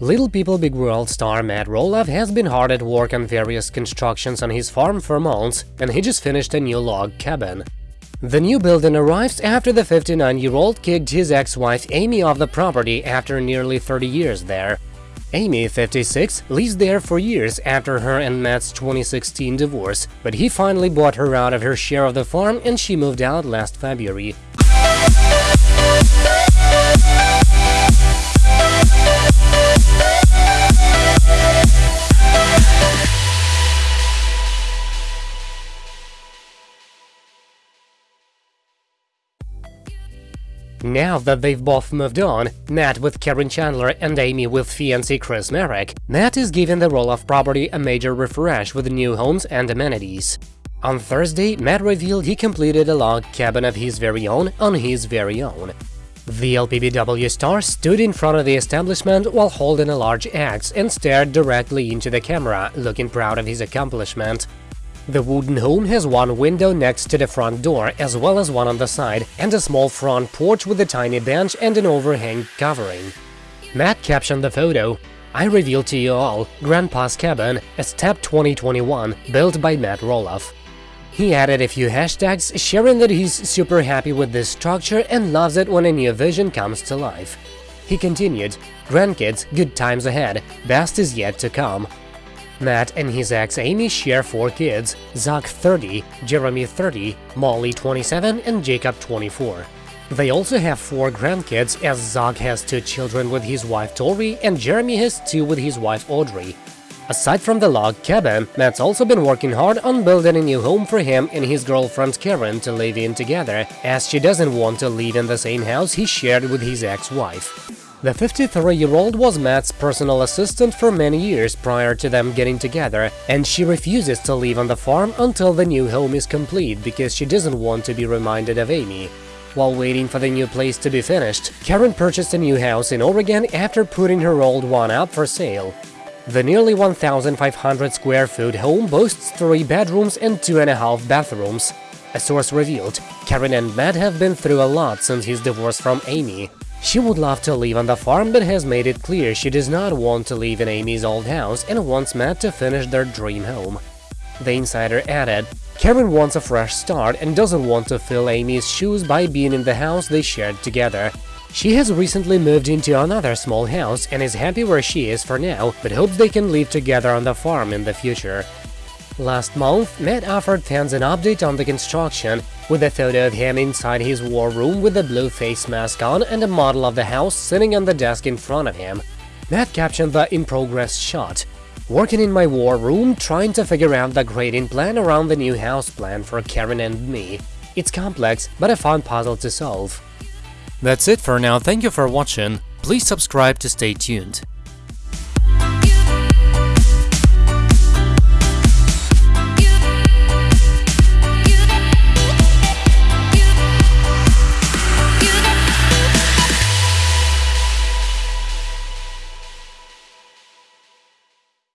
Little People Big World star Matt Roloff has been hard at work on various constructions on his farm for months, and he just finished a new log cabin. The new building arrives after the 59-year-old kicked his ex-wife Amy off the property after nearly 30 years there. Amy, 56, lives there for years after her and Matt's 2016 divorce, but he finally bought her out of her share of the farm and she moved out last February. Now that they've both moved on, Matt with Karen Chandler and Amy with fiancé Chris Marek, Matt is giving the Roloff property a major refresh with new homes and amenities. On Thursday, Matt revealed he completed a log cabin of his very own on his very own. The LPBW star stood in front of the establishment while holding a large axe and stared directly into the camera, looking proud of his accomplishment. The wooden home has one window next to the front door, as well as one on the side, and a small front porch with a tiny bench and an overhang covering. Matt captioned the photo, I reveal to you all Grandpa's Cabin, a Step 2021, built by Matt Roloff. He added a few hashtags, sharing that he's super happy with this structure and loves it when a new vision comes to life. He continued, Grandkids, good times ahead, best is yet to come. Matt and his ex Amy share four kids, Zach 30, Jeremy 30, Molly 27 and Jacob 24. They also have four grandkids as Zach has two children with his wife Tori and Jeremy has two with his wife Audrey. Aside from the log cabin, Matt's also been working hard on building a new home for him and his girlfriend Karen to live in together, as she doesn't want to live in the same house he shared with his ex-wife. The 53-year-old was Matt's personal assistant for many years prior to them getting together, and she refuses to leave on the farm until the new home is complete because she doesn't want to be reminded of Amy. While waiting for the new place to be finished, Karen purchased a new house in Oregon after putting her old one up for sale. The nearly 1,500 square foot home boasts three bedrooms and two and a half bathrooms. A source revealed, Karen and Matt have been through a lot since his divorce from Amy. She would love to live on the farm but has made it clear she does not want to live in Amy's old house and wants Matt to finish their dream home. The insider added, Karen wants a fresh start and doesn't want to fill Amy's shoes by being in the house they shared together. She has recently moved into another small house and is happy where she is for now, but hopes they can live together on the farm in the future. Last month, Matt offered fans an update on the construction, with a photo of him inside his war room with a blue face mask on and a model of the house sitting on the desk in front of him. Matt captioned the in-progress shot. Working in my war room, trying to figure out the grading plan around the new house plan for Karen and me. It's complex, but a fun puzzle to solve. That's it for now, thank you for watching, please subscribe to stay tuned.